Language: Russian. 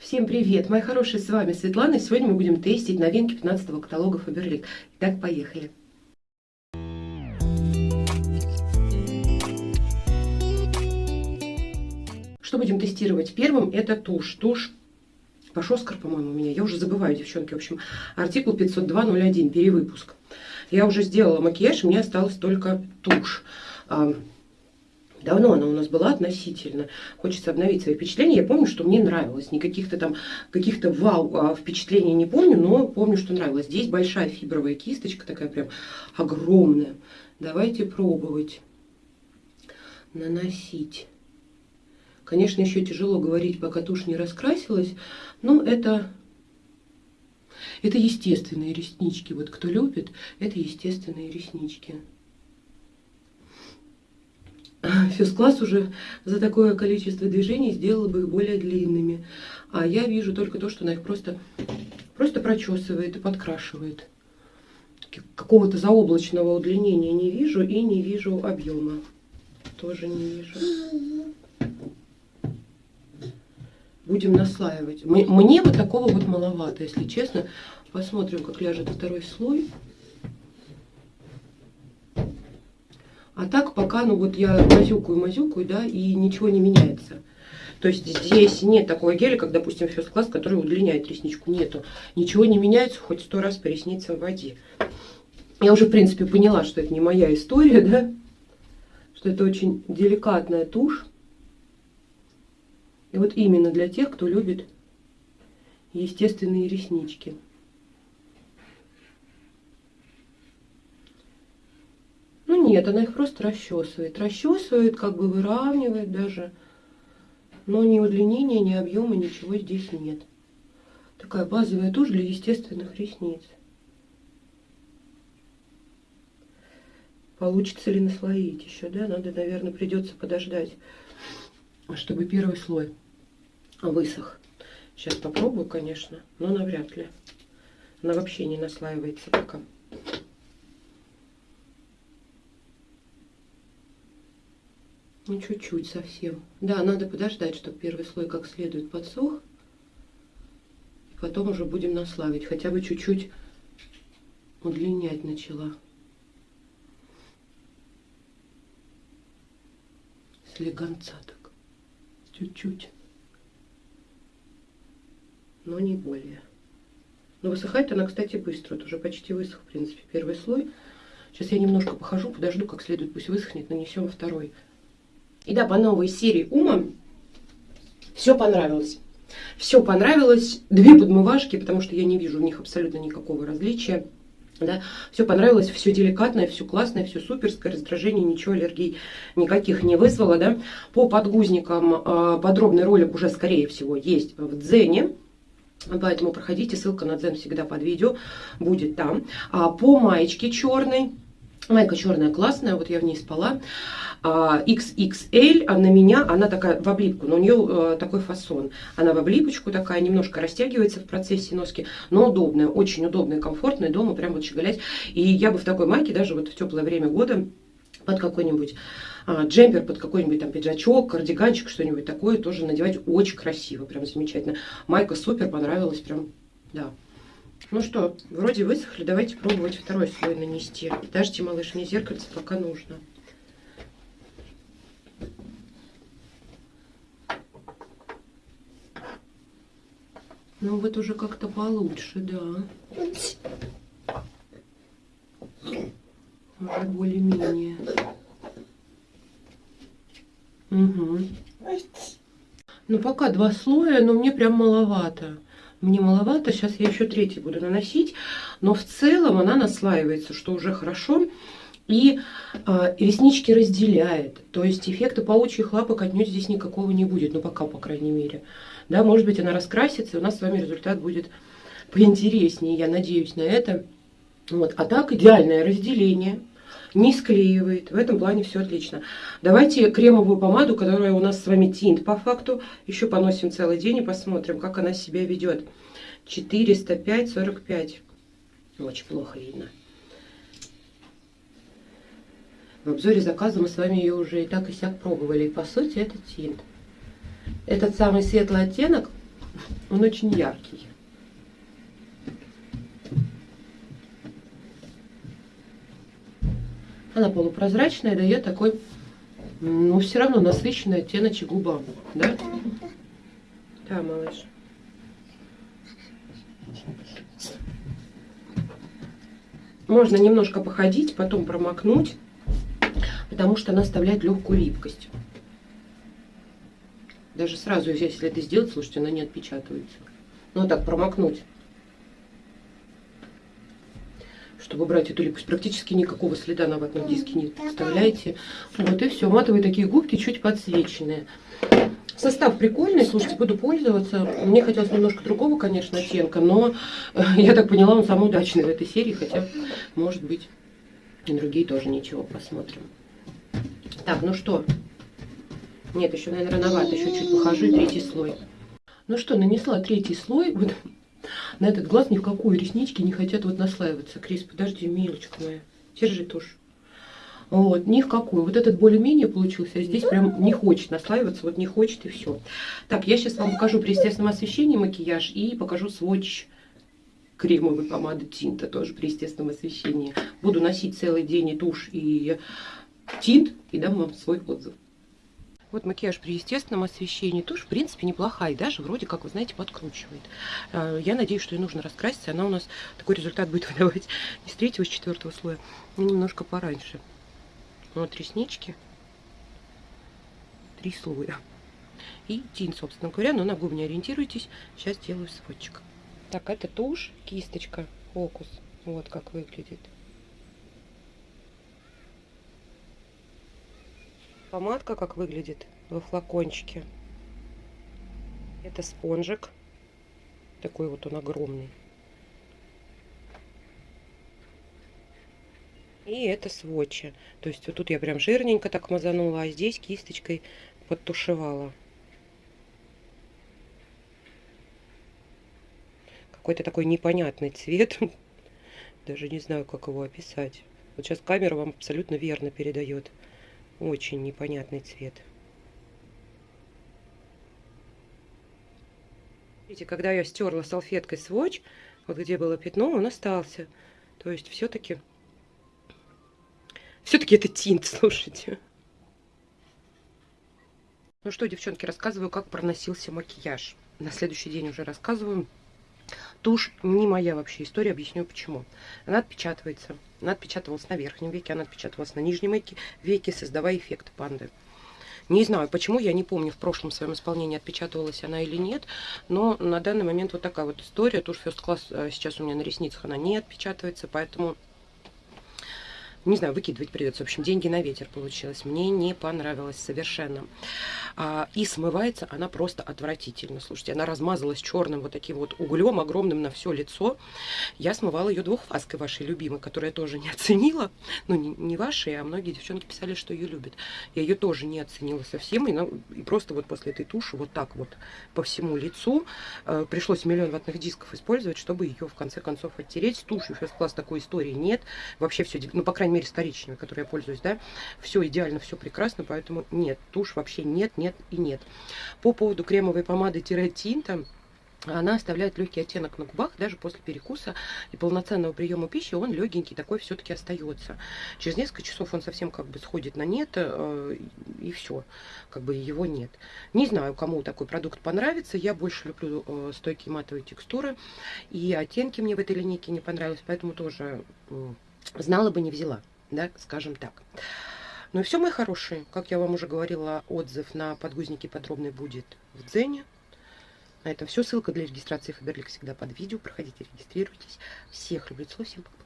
Всем привет, мои хорошие, с вами Светлана, сегодня мы будем тестить новинки 15 каталога Faberlic. Итак, поехали. Что будем тестировать первым? Это тушь. Тушь Пашоскар, по-моему, у меня. Я уже забываю, девчонки. В общем, артикул 502.01, перевыпуск. Я уже сделала макияж, мне осталось только тушь. Давно она у нас была относительно. Хочется обновить свои впечатления. Я помню, что мне нравилось. Никаких-то там каких-то вау а, впечатлений не помню, но помню, что нравилось. Здесь большая фибровая кисточка, такая прям огромная. Давайте пробовать наносить. Конечно, еще тяжело говорить, пока тушь не раскрасилась, но это, это естественные реснички. Вот кто любит, это естественные реснички. Физкласс уже за такое количество движений сделала бы их более длинными. А я вижу только то, что она их просто, просто прочесывает и подкрашивает. Какого-то заоблачного удлинения не вижу и не вижу объема. Тоже не вижу. Будем наслаивать. Мне вот такого вот маловато, если честно. Посмотрим, как ляжет второй слой. А так пока, ну вот я мазюкаю-мазюкаю, да, и ничего не меняется. То есть здесь нет такого геля, как, допустим, First Class, который удлиняет ресничку. Нету. Ничего не меняется, хоть сто раз по ресницам воде. Я уже, в принципе, поняла, что это не моя история, да, что это очень деликатная тушь. И вот именно для тех, кто любит естественные реснички. Ну нет, она их просто расчесывает. Расчесывает, как бы выравнивает даже. Но ни удлинения, ни объема, ничего здесь нет. Такая базовая тушь для естественных ресниц. Получится ли наслоить еще, да? Надо, наверное, придется подождать, чтобы первый слой высох. Сейчас попробую, конечно, но навряд ли. Она вообще не наслаивается пока. Ну, чуть-чуть совсем. Да, надо подождать, чтобы первый слой как следует подсох. И потом уже будем наславить. Хотя бы чуть-чуть удлинять начала. Слегонца так. Чуть-чуть. Но не более. Но высыхает она, кстати, быстро. Вот уже почти высох, в принципе, первый слой. Сейчас я немножко похожу, подожду, как следует, пусть высохнет, нанесем второй. И да, по новой серии Ума все понравилось. Все понравилось. Две подмывашки, потому что я не вижу в них абсолютно никакого различия. Да, все понравилось, все деликатное, все классное, все суперское, раздражение, ничего, аллергий никаких не вызвало. Да. По подгузникам э, подробный ролик уже, скорее всего, есть в Дзене. Поэтому проходите, ссылка на Дзен всегда под видео будет там. А по маечке черной, майка черная классная, вот я в ней спала. XXL, а, на меня она такая в облипку, но у нее э, такой фасон. Она в облипочку такая, немножко растягивается в процессе носки, но удобная, очень удобная, комфортная, дома прям вот щеголять. И я бы в такой майке даже вот в теплое время года под какой-нибудь а, джемпер, под какой-нибудь там пиджачок, кардиганчик, что-нибудь такое тоже надевать очень красиво, прям замечательно. Майка супер, понравилась прям, да. Ну что, вроде высохли, давайте пробовать второй слой нанести. Дождите, малыш, мне зеркальце пока нужно. Ну вот уже как-то получше, да. Уже более-менее. Угу. Ну пока два слоя, но мне прям маловато. Мне маловато, сейчас я еще третий буду наносить. Но в целом она наслаивается, что уже хорошо. И э, реснички разделяет. То есть эффекта паучьих лапок отнюдь здесь никакого не будет. Ну пока, по крайней мере. Да, может быть, она раскрасится, и у нас с вами результат будет поинтереснее. Я надеюсь на это. Вот. А так идеальное разделение. Не склеивает. В этом плане все отлично. Давайте кремовую помаду, которая у нас с вами тинт по факту. Еще поносим целый день и посмотрим, как она себя ведет. 405-45. Очень плохо видно. В обзоре заказа мы с вами ее уже и так и сяк пробовали. И по сути это тинт этот самый светлый оттенок, Он очень яркий. Она полупрозрачная, дает такой, ну, все равно насыщенный оттеночек губам, да? Да, малыш. Можно немножко походить, потом промокнуть, потому что она оставляет легкую липкость. Даже сразу, если это сделать, слушайте, она не отпечатывается. Ну, так, промокнуть. Чтобы брать эту липкость. Практически никакого следа на ватном диске не оставляете. Вот и все. Матовые такие губки, чуть подсвеченные. Состав прикольный, слушайте, буду пользоваться. Мне хотелось немножко другого, конечно, оттенка, но э, я так поняла, он самый удачный в этой серии, хотя, может быть, и другие тоже ничего, посмотрим. Так, ну что? Нет, еще, наверное, рановато, еще чуть похожу, третий слой. Ну что, нанесла третий слой, вот на этот глаз ни в какую реснички не хотят вот наслаиваться. Крис, подожди, милочка моя, держи тушь. Вот, ни в какую. Вот этот более-менее получился, а здесь прям не хочет наслаиваться, вот не хочет и все. Так, я сейчас вам покажу при естественном освещении макияж и покажу сводч кремовой помады Тинта, тоже при естественном освещении. Буду носить целый день и тушь, и тинт, и дам вам свой отзыв. Вот макияж при естественном освещении тушь, в принципе, неплохая. И даже вроде как, вы знаете, подкручивает. А, я надеюсь, что ей нужно раскраситься. Она у нас такой результат будет выдавать не с третьего, с четвертого слоя, но немножко пораньше. Вот реснички. Три слоя. И тень, собственно говоря, но на губы не ориентируйтесь. Сейчас делаю сводчик. Так, это тушь, кисточка, фокус. Вот как выглядит. Помадка как выглядит во флакончике. Это спонжик. Такой вот он огромный. И это сводчи. То есть вот тут я прям жирненько так мазанула, а здесь кисточкой подтушевала. Какой-то такой непонятный цвет. Даже не знаю, как его описать. Вот сейчас камера вам абсолютно верно передает. Очень непонятный цвет. Видите, когда я стерла салфеткой сводч, вот где было пятно, он остался. То есть все-таки все-таки это тинт, слушайте. Ну что, девчонки, рассказываю, как проносился макияж. На следующий день уже рассказываю. Тушь не моя вообще история, объясню почему. Она отпечатывается. Она отпечатывалась на верхнем веке, она отпечатывалась на нижнем веке, создавая эффект панды. Не знаю, почему, я не помню, в прошлом своем исполнении отпечатывалась она или нет, но на данный момент вот такая вот история. Тушь First Class э, сейчас у меня на ресницах, она не отпечатывается, поэтому не знаю, выкидывать придется. В общем, деньги на ветер получилось. Мне не понравилось совершенно. А, и смывается она просто отвратительно. Слушайте, она размазалась черным вот таким вот углем огромным на все лицо. Я смывала ее двухфаской вашей любимой, которую я тоже не оценила. Ну, не, не вашей, а многие девчонки писали, что ее любят. Я ее тоже не оценила совсем. И, ну, и просто вот после этой туши вот так вот по всему лицу э, пришлось миллион ватных дисков использовать, чтобы ее в конце концов оттереть. С тушью фест-класс такой истории нет. Вообще все, ну, по крайней мере, с коричневой, которой я пользуюсь, да, все идеально, все прекрасно, поэтому нет, тушь вообще нет, нет и нет. По поводу кремовой помады-тинта, она оставляет легкий оттенок на губах даже после перекуса и полноценного приема пищи он легенький такой все-таки остается через несколько часов он совсем как бы сходит на нет э, и все как бы его нет не знаю кому такой продукт понравится я больше люблю э, стойкие матовые текстуры и оттенки мне в этой линейке не понравились поэтому тоже э, знала бы не взяла да, скажем так. Ну и все, мои хорошие. Как я вам уже говорила, отзыв на подгузники подробный будет в Дзене. На этом все. Ссылка для регистрации Фаберлик всегда под видео. Проходите, регистрируйтесь. Всех люблю, целую, всем пока.